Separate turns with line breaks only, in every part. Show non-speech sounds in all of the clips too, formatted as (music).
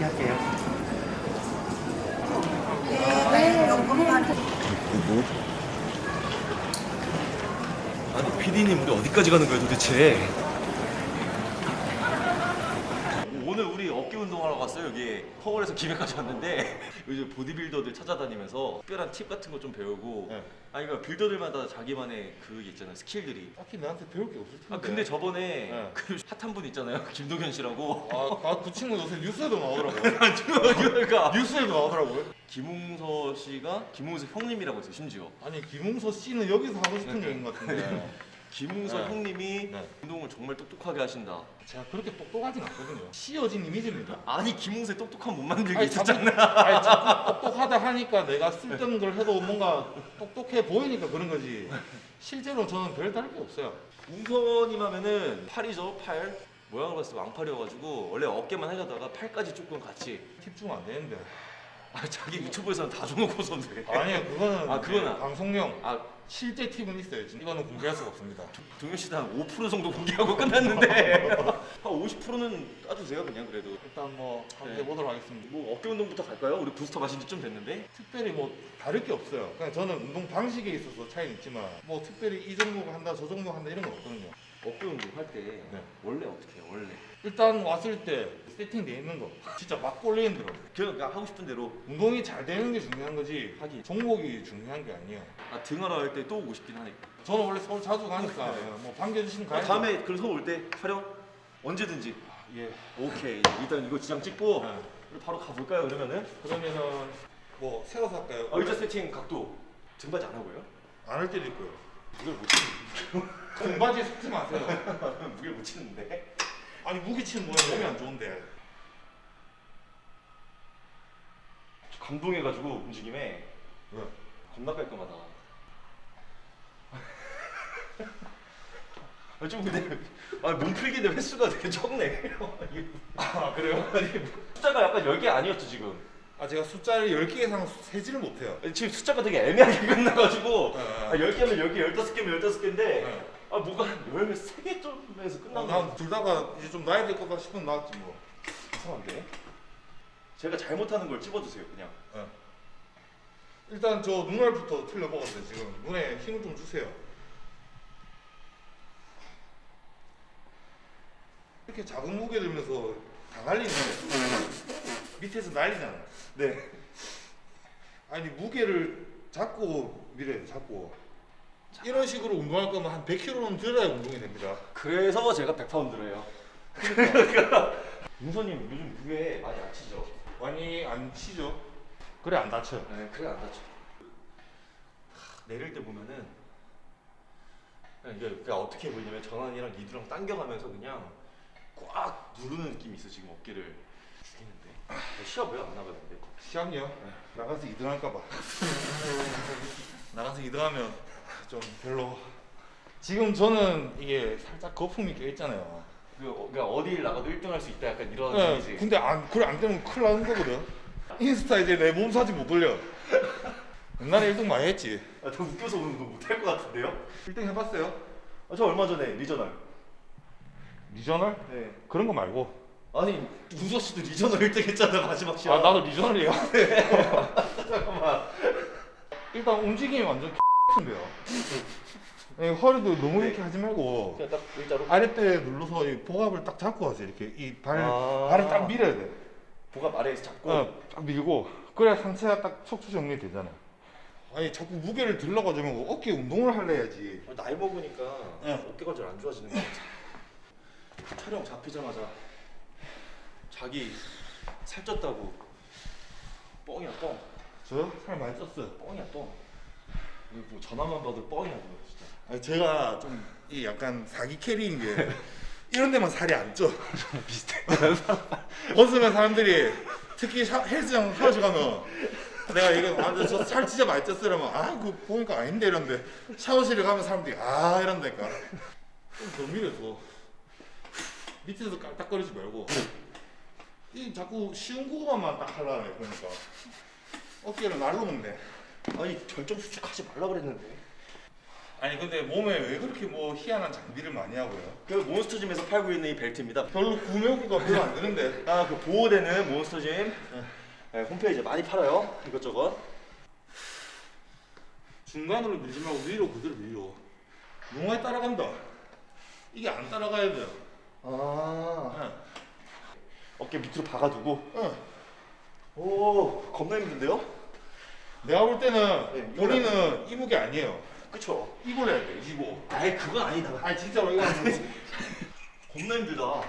얘기할게요.
누구? 아니 PD님 우리 어디까지 가는 거예요 도대체? 오늘 우리 어깨 운동하러 갔어요 여기 서울에서 기백까지 왔는데 (laughs) 요즘 보디빌더들 찾아다니면서 특별한 팁 같은 거 좀 배우고
네.
아니 그러니까 빌더들마다 자기만의 그 있잖아요 스킬들이
딱히 나한테 배울 게 없을 텐데.
아 근데 저번에
네.
그 핫한 분 있잖아요 김동현 씨라고
아, 아, 그 친구 요새 뉴스에도 나오더라고요. (laughs)
그러니까
뉴스에도 나오더라고요.
김웅서 씨가 김웅서 형님이라고 했어요 심지어
아니 김웅서 씨는 여기서 하고 싶은 얘기인 것 같은데
김웅서
네.
형님이
네.
운동을 정말 똑똑하게 하신다
제가 그렇게 똑똑하진 않거든요. 씌어진 이미지입니다.
아니 김웅세 똑똑한 못 있었잖아
자꾸, 아니 자꾸 똑똑하다 하니까 내가 쓸데없는 걸 해도 뭔가 똑똑해 보이니까 그런 거지. 실제로 저는 별 다를 게 없어요.
웅서님 하면은 팔이죠 팔 모양으로 봤을 때 왕팔이어가지고 원래 어깨만 하려다가 팔까지 조금 같이
팁 주면 안 되는데.
아 자기 유튜브에서는 다 줘놓고서 왜
아니요 그거는
아, 그거는-
방송용.
아
실제 팁은 있어요. 지금 이거는 공개할 수가 없습니다.
동현 씨도 한 5% 정도 공개하고 끝났는데 (laughs) 한 50%는 따주세요 그냥 그래도
일단 뭐 한번
네.
해보도록 하겠습니다.
뭐 어깨 운동부터 갈까요? 우리 부스터 마신 지 좀 됐는데
특별히 뭐 다를 게 없어요. 그냥 저는 운동 방식에 있어서 차이는 있지만 뭐 특별히 이 종목 한다 저 종목 한다 이런 건 없거든요.
어깨 운동 할때
네.
원래 어떻게 해요 원래
일단 왔을 때 세팅 돼 있는 거 진짜 막 꼴리는 대로
그냥 하고 싶은 대로
운동이 잘 되는 게 중요한 거지
하긴.
종목이 중요한 게 아니에요.
아 등하러 할 때 또 오고 싶긴 하니까
저는 원래 서울 자주 가니까
네.
뭐 반겨주시면
아,
가야죠.
다음에 그럼 서울 올 때 촬영 언제든지
예.
오케이 일단 이거 지장 찍고
네.
바로 가볼까요 그러면은
그러면은 뭐 세워서 할까요?
아, 의자 세팅 각도 등받이 안 하고요?
안 할 때도 있고요.
무게를 못 치는 (laughs)
등바지 섞지 마세요.
무게를 못 치는데
아니 무기 치는 모양 몸이 안 좋은데.
감동해가지고 움직임에
왜?
겁나 깔끔하다 (laughs) 아, 좀 근데 아, 몸풀기 대 횟수가 되게 적네
아 그래요? (laughs)
아니 숫자가 약간 10개 아니었죠 지금
아 제가 숫자를 10개 이상 세지를 못해요.
지금 숫자가 되게 애매하게 (laughs) 끝나가지고
네.
아, 10개면 10개, 15개면 15개인데
네.
아 뭐가 한 13개 정도에서
어,
끝난 거
난둘 다가 이제 좀 나야 될 거다 싶으면 나왔지 뭐.
이상한데? 제가 잘못하는 걸 찝어주세요 그냥.
예. 일단 저 눈알부터 틀려먹었어요 지금. 눈에 힘을 좀 주세요. 이렇게 작은 무게 들면서 다 날리네. 밑에서 날리잖아.
네.
아니 무게를 잡고 밀어요 잡고 이런 식으로 운동할 거면 한 100kg는 들어야 운동이 됩니다.
그래서 제가 100파운드래요. 그러니까. (laughs) 윤서님 요즘 무게 많이 안 치죠?
많이 안 치죠. 그래 안 다쳐요.
네 그래 안 다쳐. 하, 내릴 때 보면은 그냥 이게 어떻게 보이냐면 전환이랑 리드랑 당겨가면서 그냥 꽉 누르는 느낌이 있어 지금 어깨를. 죽이는데. 시합 왜 안 나가는데?
시합요? 나가서 2등 할까봐. (laughs) 나가서 2등 하면 좀 별로. 지금 저는 이게 살짝 거품이 껴 있잖아요.
그, 어, 그러니까 어딜 나가도 1등 할 수 있다 약간 이런
네,
얘기지.
근데 안, 그래 안 되면 큰일 나는 거거든. 인스타 이제 내 몸 사진 못 올려. 옛날에 1등 많이 했지.
아, 저 웃겨서 거 못할 것 같은데요?
1등 해봤어요?
아, 저 얼마 전에
regional. Regional?
네.
그런 거 말고.
아니 우서 씨도 regional 1등 했잖아 마지막 시합
아 나도 regional이에요 (laughs)
잠깐만.
일단 움직임이 완전 X인데요. 허리도 너무 이렇게 하지 말고
그냥 딱 일자로?
아랫배 눌러서 이 복압을 딱 잡고 하세요 이렇게. 이 발,
아.
발을 딱 밀어야 돼.
복압 아래에서 잡고?
어, 딱 밀고. 그래야 상체가 딱 척추 정리되잖아. 아니 자꾸 무게를 들러가지고 어깨 운동을 할래 야지.
아, 나이 먹으니까
네.
어깨 관절 안 좋아지는 것 같아. 촬영 잡히자마자 자기 살쪘다고. 뻥이야 뻥.
저살 많이 쪘어요.
뻥이야 뻥 뭐 전화만 봐도 뻥이야 그거 진짜.
아니 제가 좀 이 약간 사기 캐리인 게 (laughs) 이런 데만 살이 안 쪄. (laughs)
비슷해. (laughs)
벗으면 사람들이 특히 샤, 헬스장 샤워실 가면 내가 이거 아, 저살 진짜 많이 쪘어 이러면 아 그거 보니까 아닌데 이런데 샤워실에 가면 사람들이 아 이런다니까. 좀더 밀어줘 밑에서 깔딱거리지 말고. 이 자꾸 쉬운 구간만 딱 하려네 그러니까. 어깨를 날로 먹네
아니 결정 수축하지 말라 그랬는데
아니 근데 몸에 왜 그렇게 뭐 희한한 장비를 많이 하고요?
그 몬스터짐에서 팔고 있는 이 벨트입니다.
별로 구매하기가 별로 안 되는데.
아, 그 보호되는 몬스터짐 네, 홈페이지에 많이 팔아요. 이것저것.
중간으로 밀지 말고 위로 그대로 밀려. 뭉어에 따라간다. 이게 안 따라가야 돼요.
아,
응.
어깨 밑으로 박아두고.
응.
오, 겁나 힘든데요?
내가 볼 때는
네,
본인은 이 무게 아니에요.
그쵸?
이걸 해야 돼. 이거.
아이, 그건 아니다.
아니 진짜로 이거 (laughs)
겁나 힘들다.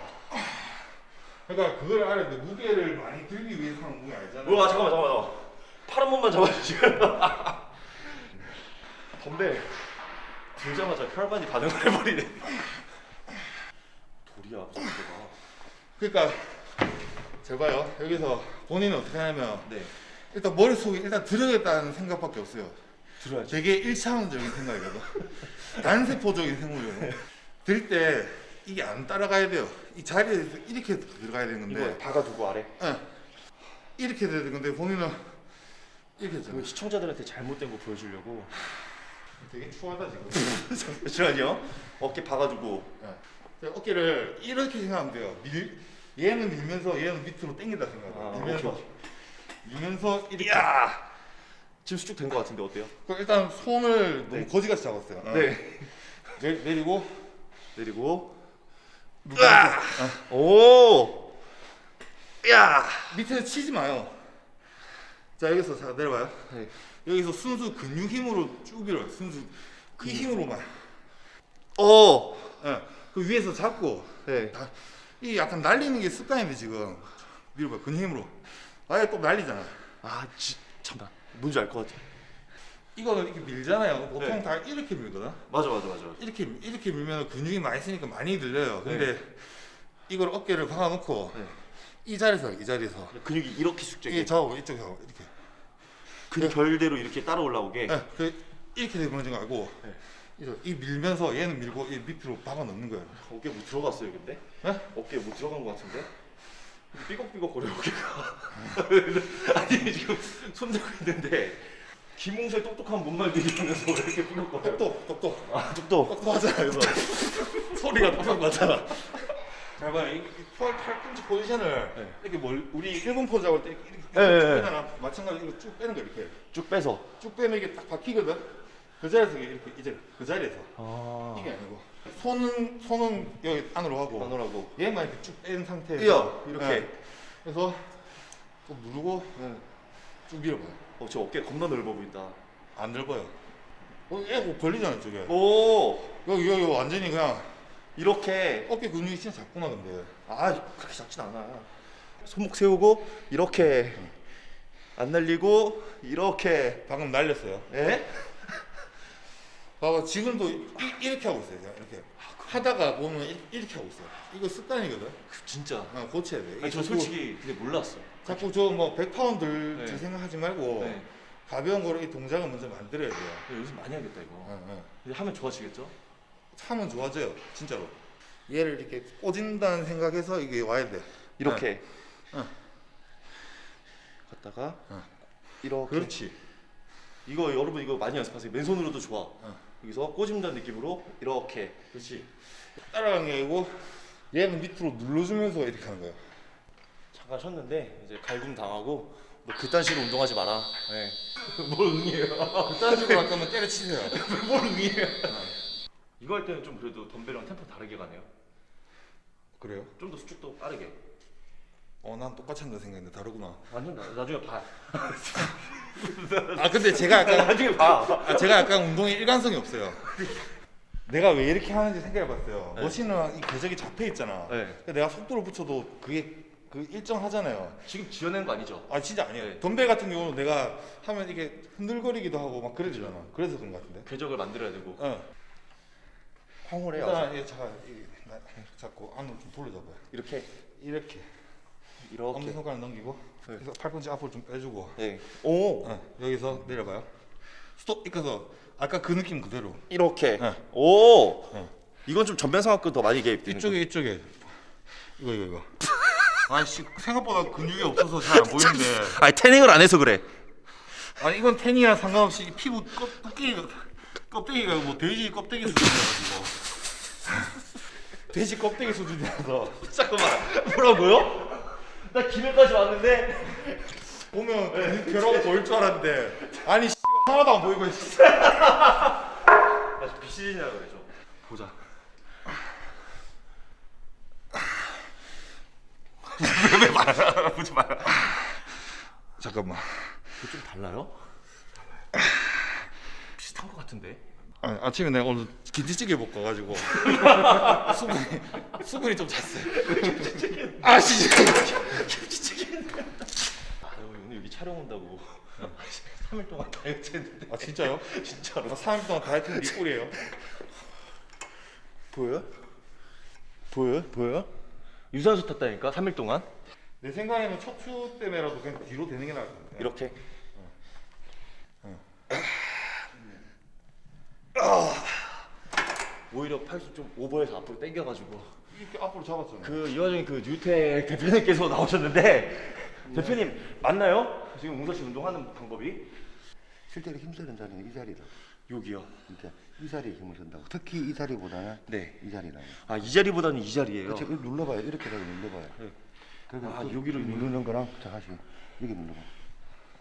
그러니까 그걸 알아야 돼. 무게를 많이 들기 위해서 하는 무게 아니잖아.
우와, 잠깐만, 잠깐만. 팔한 번만 잡아주시면. (laughs) 덤벨 들자마자 혈관이 반응을 해버리네. 돌이야, 무슨.
그러니까 잘 봐요. 여기서 본인은 어떻게 하냐면
네,
일단 머릿속에 일단 들어야겠다는 생각밖에 없어요.
들어야지.
되게 일차원적인 생각이거든. (laughs) 단세포적인 생각이거든. 들때 이게 안 따라가야 돼요. 이 자리에서 이렇게 들어가야 되는
이거
건데
박아두고 아래.
예. 이렇게 돼야 되는 건데 본인은 이렇게
이거
되잖아.
시청자들한테 잘못된 거 보여주려고. (laughs)
되게 추하다 지금. (laughs)
잠시만요. 어깨 박아두고.
예. 어깨를 이렇게 생각하면 돼요. 밀, 얘는 밀면서 얘는 밑으로 당긴다 생각해요.
아,
밀면서
오케이,
밀면서 이렇게.
이야! 지금 수축 된거 같은데 어때요?
그럼 일단 손을 너무
네.
거지같이 잡았어요. 어.
네. (laughs)
내, 내리고
내리고.
누르면서. 어.
오! 야!
밑에서 치지 마요. 자 여기서 자 내려봐요.
네.
여기서 순수 근육 힘으로 쭉 밀어요. 순수 이 힘으로만.
오!
예. 그 위에서 잡고
네.
다, 이 약간 날리는 게 습관인데 지금 밀어봐 근육 힘으로. 아예 또 날리잖아.
아, 지, 잠깐. 뭔지 알 것 같아.
이거는 이렇게 밀잖아요. 보통
네.
다 이렇게 밀거든.
맞아, 맞아, 맞아.
이렇게 이렇게 밀면 근육이 많이 쓰니까 많이 들려요. 근데 이걸 어깨를 박아놓고
네.
이 자리에서 이 자리에서
근육이 이렇게
이게
숙제게.
저하고 이쪽에 하고 이렇게.
근육 결대로 이렇게 따라 올라오게.
네, 그 이렇게 되는 거 알고
네.
이 밀면서 얘는 밀고 이 밑으로 박아 넣는 거예요.
어깨 못 들어갔어요, 근데?
네?
어깨에 못 들어간 것 같은데? 삐걱삐걱 거려 어깨가. (laughs) 아니 지금 손 들고 있는데 김홍수의 똑똑한 못말들이면서 왜 이렇게 삐걱거려요?
똑똑 똑똑
아, 똑똑.
똑똑하잖아 이거. (laughs) 소리가 똑똑 맞잖아. 잘 봐요. 이 팔, 팔꿈치 포지션을
네.
이렇게 멀, 우리 일본 포즈 잡을 때 이렇게
네, 네, 네.
빼잖아. 마찬가지로 이거 쭉 빼는 거 이렇게
쭉 빼서.
쭉 빼면 이게 딱 박히거든. 그 자리에서 이렇게 이제 그 자리에서
아.
이게 아니고 손은 손은 여기 안으로 하고
안으라고.
얘만 이렇게 쭉 뺀 상태에서
이야, 이렇게.
네. 그래서 또 누르고
네.
쭉 밀어봐요.
어, 저 어깨 겁나 넓어 보인다.
안 넓어요. 어, 얘 뭐 걸리잖아 저게.
오,
여기 여기 완전히 그냥
이렇게.
어깨 근육이 진짜 작구나 근데.
아, 그렇게 작진 않아. 손목 세우고 이렇게 안 날리고 이렇게.
방금 날렸어요.
에?
봐봐 지금도 이, 이렇게 하고 있어요. 이렇게 하다가 보면 이, 이렇게 하고 있어요. 이거 습관이거든.
그 진짜.
어, 고쳐야 돼.
아니, 저
자꾸-
솔직히 근데 몰랐어.
자꾸 저 뭐 100파운드 들
네.
생각하지 말고
네.
가벼운 거로 이 동작을 먼저 만들어야 돼요.
요즘 많이 하겠다 이거.
어, 어.
이제 하면 좋아지겠죠?
하면 좋아져요, 진짜로. 얘를 이렇게 꽂은다는 생각해서 이게 와야 돼.
이렇게.
응.
갔다가
응.
이렇게.
그렇지.
이거 여러분 이거 많이 연습하세요. 맨손으로도 좋아.
응.
여기서 꼬집는다는 느낌으로 이렇게.
그렇지. 따라가는 게 아니고 얘는 밑으로 눌러주면서 이렇게 하는 거예요.
잠깐 쉬었는데 이제 갈굼 당하고 뭐 그딴 식으로 운동하지 마라. 네. (laughs) 뭘 응해요?
그딴 식으로 할 거면 때려치세요. (laughs)
뭘 응해요? 이거 할 때는 좀 그래도 덤벨이랑 템포 다르게 가네요.
그래요?
좀 더 수축도 빠르게.
어, 난 똑같이 한다 생각했는데 다르구나.
완전 나, 나중에 봐.
아, 근데 제가 약간 (laughs)
나중에 봐.
아, 제가 약간 운동에 일관성이 없어요. 내가 왜 이렇게 하는지 생각해봤어요.
네.
머신은 이 궤적이 잡혀 있잖아.
네.
내가 속도를 붙여도 그게 그 일정하잖아요.
지금 지어낸 거 아니죠?
아 진짜 아니에요.
네.
덤벨 같은 경우는 내가 하면 이게 흔들거리기도 하고 막 그러잖아. 그래서 그런 것 같은데.
궤적을 만들어야 되고.
어.
황홀해.
일단 얘 잠깐 이- 나- 잡고 안으로 좀 돌려줘봐요.
이렇게
이렇게
이렇게.
엄지 손가락 넘기고
네.
그래서 팔꿈치 앞으로 좀 빼주고
네. 오.
어, 여기서 내려봐요. 스톱 이까서 아까 그 느낌 그대로.
이렇게.
네.
오.
네.
이건 좀 전면상학교 더 많이 개입되는
이쪽에 이쪽에 이거 이거 이거. (laughs) 아씨 생각보다 근육이 없어서 잘 안 보이는데. (laughs)
아니 태닝을 안 해서 그래.
아니 이건 텐이랑 상관없이 피부 껍- 붓기 껍데기가 뭐 돼지 껍데기 수준이라가지고 (laughs) 돼지 껍데기 수준이라서
잠깐만 뭐라고요? 나 김해까지 왔는데
보면 (laughs) 그 벼라고 보일 줄 알았는데 아니 씨, 하나도 안 보이고 씨.
나 비시즌이라 그래죠. 보자. (laughs) 왜 말아? 보지 마라.
잠깐만
이거 좀 달라요? 비슷한 것 같은데.
아니, 아침에 내가 오늘 김치찌개 먹고 가지고 (laughs) 수분이 수분이 좀 찼어요. 아 진짜.
아유 오늘 여기 촬영 온다고. 3일 동안 다이어트 했는데.
아 진짜요?
진짜로.
나 3일 동안 다이어트 네 꼴이에요.
보여? 보여? 보여? 유산소 탔다니까? 3일 동안?
내 생각에는 척추 때문에라도 그냥 뒤로 되는 게 나을 것 같아
이렇게. (laughs) 오히려 팔수 좀 오버해서 앞으로 당겨가지고
이렇게 앞으로 잡았잖아
그이 와중에 그 뉴텍 대표님께서 나오셨는데 대표님 맞나요? 지금 웅서 씨 운동하는 방법이
실제로 힘쓰는 자리는 이 자리다.
여기요.
그러니까 이 자리에 힘을 쓴다고. 특히 이 자리보다는
네.
이 자리라고.
아이 자리보다는 이 자리예요.
이거 눌러봐요. 이렇게라도 눌러봐요.
네.
그리고
아,
그
여기로
누르는 거랑 자 다시 여기 눌러봐.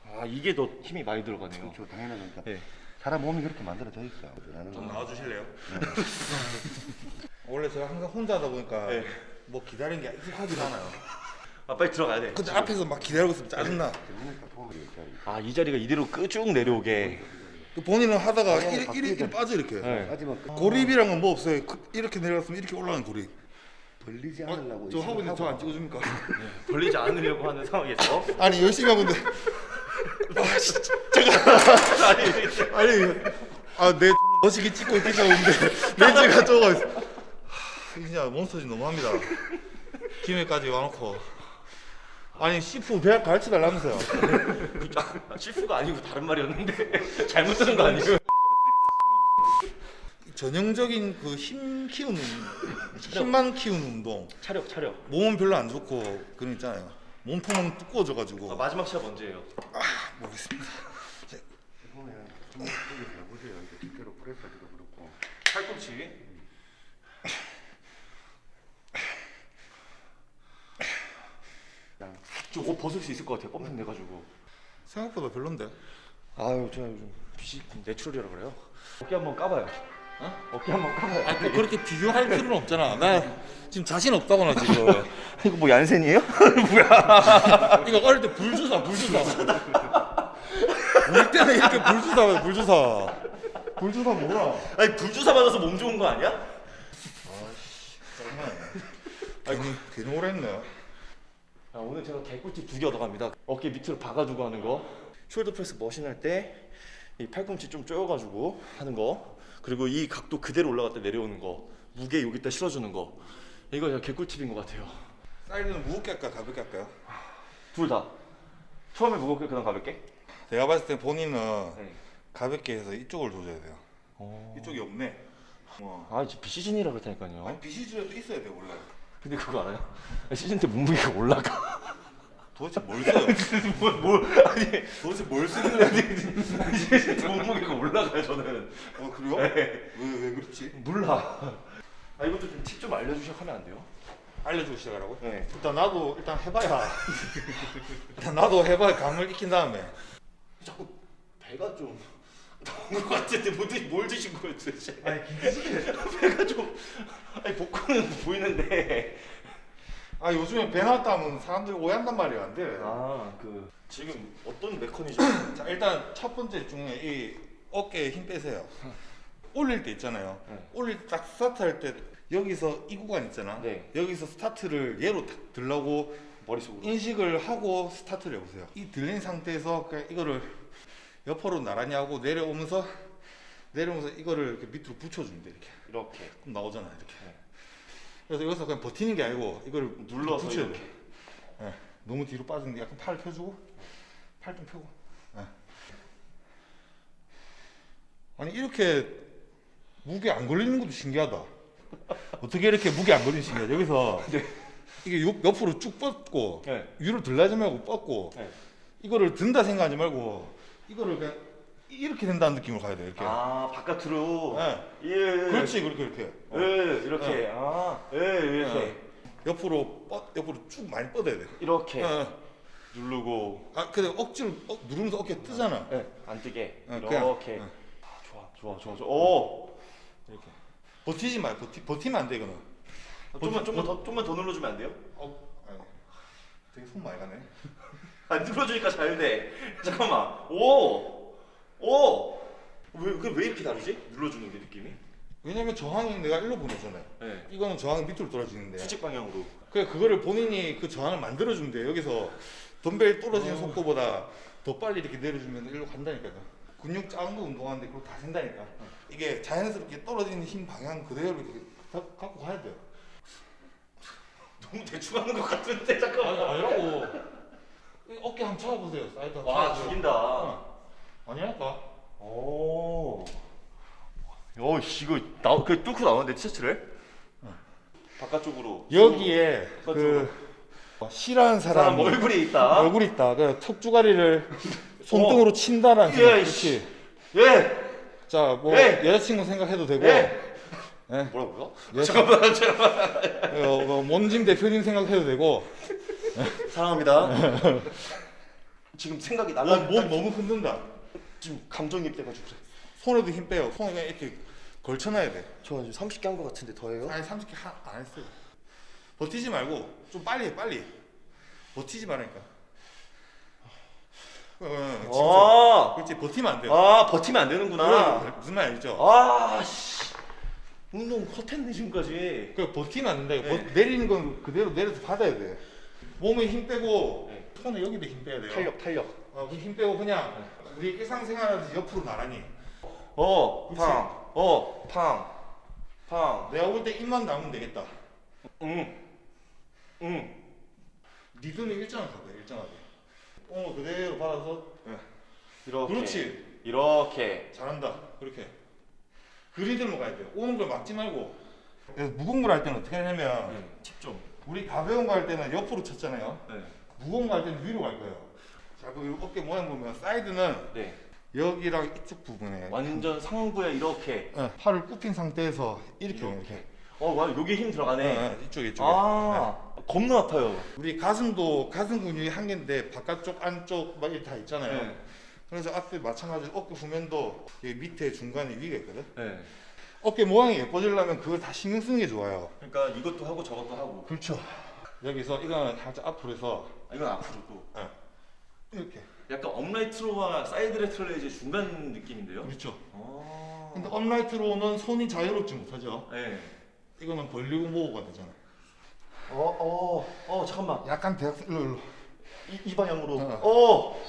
아 이게 더 힘이 많이 들어가네요.
그렇죠. 당연하니까.
네.
사람 몸이 그렇게 만들어져 있어.
좀 나와주실래요? (laughs) 원래 제가 항상 혼자 하다 보니까
네.
뭐 기다리는 게 익숙하지가 않아요
아 빨리 들어가야 돼.
근데 앞에서 막 기다리고 있으면 짜증나
그러니까 도움이 이 자리.
아이 자리가 이대로 끄- 쭉 내려오게.
또 본인은 하다가
어,
이리, 이리, 이리 빠져 이렇게
네.
하지만 그
고립이랑은 뭐 없어요 그- 이렇게 내려갔으면 이렇게 올라가는 고립
벌리지
어,
않으려고.
저 하고 있는데 저안 찍어줍니까?
걸리지 않으려고 하는 상황에서.
아니 열심히 하고 있는데 (laughs) 아 진짜
아니
아니 아내 멋지게 찍고 있겠다고 했는데 렌즈가. 하, 진짜 몬스터지 너무합니다 김해까지 와놓고 아니 시프 배 가르쳐 달라면서요
아, (laughs) 실수가 아니고 다른 말이었는데 잘못 들은 거 아니에요?
전형적인 그 힘 키우는 힘만 키우는 운동
차력 차력.
몸은 별로 안 좋고 그런 거 있잖아요 몸통은 두꺼워져가지고
아, 마지막 시합 언제예요?
모르겠습니다
좀 여기 해보세요. 이제 실제로 프레스도 그렇고.
팔꿈치. 저 옷 벗을 수 있을 것 같아요. pumping 돼가지고.
생각보다 별론데
아유 저 요즘 빛이 natural이라 그래요. 어깨 한번 까봐요. 어? 어깨 한번 까봐요.
아, 또 그렇게 비교할 (laughs) 필요는 없잖아. 나 지금 자신 없다고 나 지금. (laughs)
이거 뭐 얀센이에요? (laughs)
이거 어릴 때 불주사, 불주사. 우리 때는 이렇게 불주사, 불주사. 불주사 뭐야?
아니 불주사 맞아서 몸 좋은 거 아니야?
괜히 괜히 오랬네.
아, 오늘 제가 개꿀팁 두 개 얻어갑니다. 어깨 밑으로 박아주고 하는 거. shoulder press machine 할 때 이 팔꿈치 좀 조여가지고 하는 거. 그리고 이 각도 그대로 올라갔다 내려오는 거. 무게 여기다 실어주는 거. 이거 제가 개꿀팁인 것 같아요.
사이드는 무겁게 할까 가볍게 할까요?
둘 다. 처음에 무겁게 그다음 가볍게.
내가 봤을 때 본인은
네.
가볍게 해서 이쪽을 조져야 돼요.
어.
이쪽이 없네. 어.
아 이제 비시즌이라 그렇다니까요.
아니 비시즈라도 있어야 돼 원래.
근데 그거 알아요? 시즌 때 몸무게가 올라가.
도대체 뭘 써요?
뭘, 뭘 아니
도대체 뭘 쓰는 거야?
시즌 때 몸무게가 올라가요 저는.
어 그래요?
네.
왜왜 그렇지?
몰라. 아 이것도 좀 팁 좀 알려주시면 하면 안 돼요?
알려주고 시작하라고?
네.
일단 나도 일단 해봐야. (laughs) 일단 나도 해봐야 감을 익힌 다음에.
자꾸 배가 좀 나온 것 같은데 뭐 드, 뭘 드신 거예요 도대체?
아니 김치찌개. (laughs)
배가 좀 아니 복근은 보이는데
아 요즘에 배 나왔다 하면 사람들이 오해한단 말이야 안 돼.
아그 지금 어떤 메커니즘 (coughs)
자 일단 첫 번째 중에 이 어깨에 힘 빼세요. 올릴 때 있잖아요.
네.
올릴 때 딱 스타트 할 때 여기서 이 구간 있잖아.
네.
여기서 스타트를 얘로 탁 들라고
머릿속으로
인식을 하고 스타트를 해보세요. 이 들린 상태에서 이거를 옆으로 나란히 하고 내려오면서 내려오면서 이거를 이렇게 밑으로 붙여주면 돼 이렇게.
이렇게
그럼 나오잖아 이렇게.
네.
그래서 여기서 그냥 버티는 게 아니고 이걸
눌러서
붙여야
이렇게.
돼. 예. 너무 뒤로 빠지는데 약간 팔을 펴주고 팔 좀 펴고. 예. 아니 이렇게 무게 안 걸리는 것도 신기하다. 어떻게 이렇게 무게 안 걸리는 신기하다. 여기서 이게 옆, 옆으로 쭉 뻗고
네.
위로 들라지 말고 뻗고
네.
이거를 든다 생각하지 말고 이거를 그냥 이렇게 된다는 느낌으로 가야 돼 이렇게.
아 바깥으로.
예.
예. 예.
그렇지 그렇게 이렇게. 어.
예 이렇게. 아. 예 이렇게.
예. 옆으로 뻗 옆으로 쭉 많이 뻗어야 돼.
이렇게
예.
누르고.
아 근데 억지로 어, 누르면서 어깨 뜨잖아.
예. 안 뜨게.
어,
이렇게.
그냥, 어.
좋아 좋아 좋아 좋아. 오.
이렇게. 버티지 마. 버티 버티면 안돼 이거는.
좀만 좀만 더 좀만 더 눌러주면 안 돼요?
어. 아니. 되게 손 많이 가네.
안 눌러주니까 잘 돼. (laughs) 잠깐만. 오. 오. 왜왜 왜 이렇게 다르지? 눌러주는 게 느낌이?
왜냐면 저항이 내가 일로 보내잖아요.
네.
이거는 저항이 밑으로 떨어지는데.
수직 방향으로.
그래 그거를 본인이 그 저항을 만들어 주면 돼. 여기서 덤벨 떨어지는
어.
속도보다 더 빨리 이렇게 내려주면 일로 간다니까요. 근육 작은 거 운동하는데 그거 다 생다니까. 이게 자연스럽게 떨어지는 힘 방향 그대로 이렇게 가- 갖고 가야 돼요.
너무 대충 하는 것 같은데 잠깐만.
아니라고. 이 어깨 한번 쳐보세요. 사이드 한번
와
쳐보세요.
죽인다.
어. 아니랄까?
오. 어, 씨, 이거 나, 그 뚫고 나오는데 티셔츠를? 바깥쪽으로.
여기에
바깥쪽으로.
그 싫어하는
사람
사람
얼굴이 있다.
얼굴 있다. 그 턱주가리를 손등으로 친다라는
예,
생각. 그렇지.
예.
자, 뭐
예.
여자친구 생각해도 되고,
예.
예.
뭐라고요?
예.
잠깐만, 잠깐만.
어, 뭐 몬짐 대표님 생각해도 되고,
사랑합니다. 지금 생각이
몸,
날라.
몸 너무 흔든다.
지금 감정이입돼가지고 그래.
손에도 힘 빼요. 손에 그냥 이렇게 걸쳐놔야 돼.
저 지금 30개 한것 같은데 더해요?
아니 30개 하, 안 했어요. 버티지 말고 좀 빨리 해, 빨리. 버티지 말라니까. 어, 어,
아,
그렇지 버티면 안 돼요.
아 버티면 안 되는구나.
무슨 말 알죠?
아, 씨. 운동 헛했네 지금까지.
그 버티면 안 된다.
네.
버- 내리는 건 그대로 내려서 받아야 돼. 몸에 힘 빼고
네.
손에 여기도 힘 빼야 돼요.
탄력, 탄력.
어, 그힘 빼고 그냥 우리 일상생활하듯이 옆으로 나란히.
어,
그치?
팡. 어, 팡. 팡.
내가 볼 때 입만 담으면 되겠다.
응. 응.
리듬이 일정하게 일정하게. 어, 그대로 받아서
이렇게.
그렇지.
이렇게.
잘한다. 그렇게. 그 리듬으로 가야 돼요. 오는 걸 막지 말고. 그래서 무거운 걸 할 때는 어떻게 하냐면
응. 집중.
우리 가벼운 거 할 때는 옆으로 쳤잖아요.
네.
무거운 거 할 때는 위로 갈 거예요. 자, 그 어깨 모양 보면 사이드는
네.
여기랑 이쪽 부분에
완전 상부에 이렇게.
어, 팔을 굽힌 상태에서 이렇게
이렇게.
이렇게.
어, 와, 여기 힘 들어가네.
어, 어, 이쪽에 이쪽에.
아, 겁나 아파요.
네. 우리 가슴도 가슴 근육이 한 개인데 바깥쪽 안쪽 막 이렇게 다 있잖아요.
네.
그래서 앞에 마찬가지로 어깨 후면도 여기 밑에 중간에 위가 있거든.
네.
어깨 모양이 예뻐지려면 그걸 다 신경 쓰는 게 좋아요.
그러니까 이것도 하고 저것도 하고.
그렇죠. 여기서 이거는 살짝 앞으로 해서
아, 이건 앞으로 또.
이렇게.
약간 upright row와 side lateral의 이제 중간 느낌인데요.
그렇죠.
어.
근데 upright row는 손이 자유롭지 못하죠.
네.
이거는 벌리고 모으가 되잖아.
어, 어, 어, 잠깐만.
약간 대각선 일로 일로.
이, 이 방향으로.
어.
어.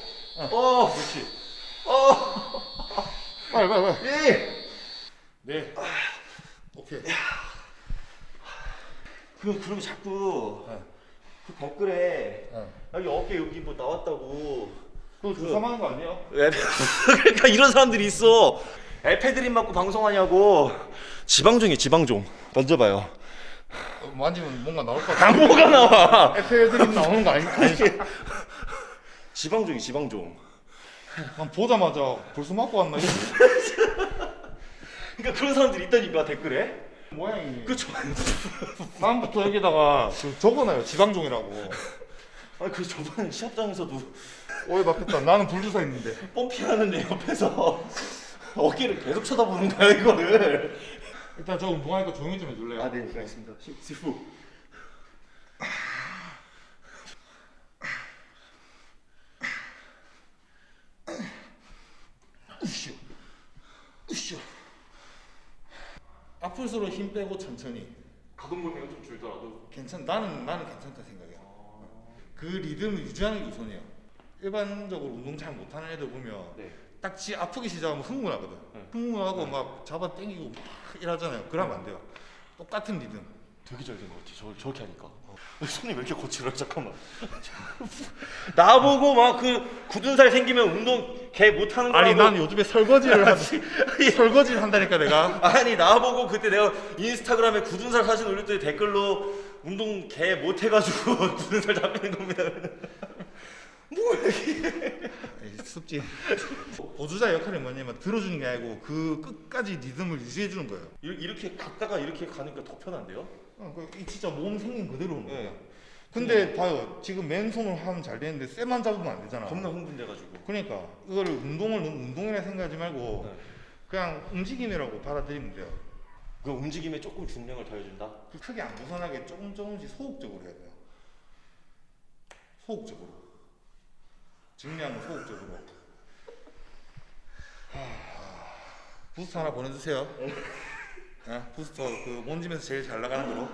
어.
그렇지.
어.
빨리 빨리 빨리.
예.
네. 오케이.
그 그리고 자꾸
네.
그 댓글에
네.
여기 어깨 여기 뭐 나왔다고.
그거 주사하는 거 아니에요? (laughs)
그러니까 이런 사람들이 있어. 에페드린 맞고 방송하냐고. 지방종이 지방종. 만져봐요.
어, 만지면 뭔가 나올 것 같아.
뭐가 나와?
에페드린 나오는 거 아니, 아니지? (laughs)
지방종이 지방종.
난 보자마자 벌써 맞고 왔나?
그러니까 그런 사람들이 있다니까 댓글에.
모양이.
그쵸?
다음부터 여기다가 그 적어놔요. 지방종이라고.
아, 그 저번에 시합장에서도
오해 받겠다. 나는 불주사 있는데.
펌핑하는데 옆에서 어깨를 계속 쳐다보는 거야 이거를.
일단 저 운동하니까 조용히 좀 해줄래요?
네, 알겠습니다. 시프.
으쌰. 으쌰. 아플수록 힘 빼고 천천히.
가동 범위가 좀 줄더라도.
괜찮. 나는 나는 괜찮다 생각이야. 그 리듬을 유지하는 게 우선이야. 일반적으로 운동 잘 못하는 애들 보면
네.
딱지 아프기 시작하면 흥분하거든.
네.
흥분하고 막 잡아 당기고 막 이러잖아요. 그러면 안 돼요. 똑같은 리듬.
되게 잘 된 것 같아. 저 저렇게 하니까. 손이 왜 이렇게 거칠어? 잠깐만. (laughs) 나보고 막 그 굳은 살 생기면 운동 개 못하는 거라고.
아니 난 요즘에 설거지를 한 설거지를 한다니까 내가.
아니 나보고 그때 내가 인스타그램에 굳은 살 사진 올렸더니 댓글로 운동 개 못해가지고 (laughs) 굳은 살 잡히는 겁니다.
이 습지 보조자 역할이 뭐냐면 들어주는 게 아니고 그 끝까지 리듬을 유지해 주는 거예요.
이렇게, 갔다가 이렇게 가니까 더 편한데요?
어, 그, 이 진짜 몸 생긴 그대로 오는 거야.
네.
근데 봐요, 지금 맨손으로 하면 잘 되는데 쇠만 잡으면 안 되잖아.
겁나 흥분돼가지고.
그러니까 이거를 운동을 운동이라 생각하지 말고
네.
그냥 움직임이라고 받아들이면 돼요.
그 움직임에 조금 중량을 더해준다.
그 크게 안 벗어나게 조금 조금씩 소극적으로 해야 돼요. 소극적으로. 증량은 소극적으로. 하... 부스터 하나 보내주세요. 네, 부스터 그 몬짐에서 제일 잘 나가는 거로.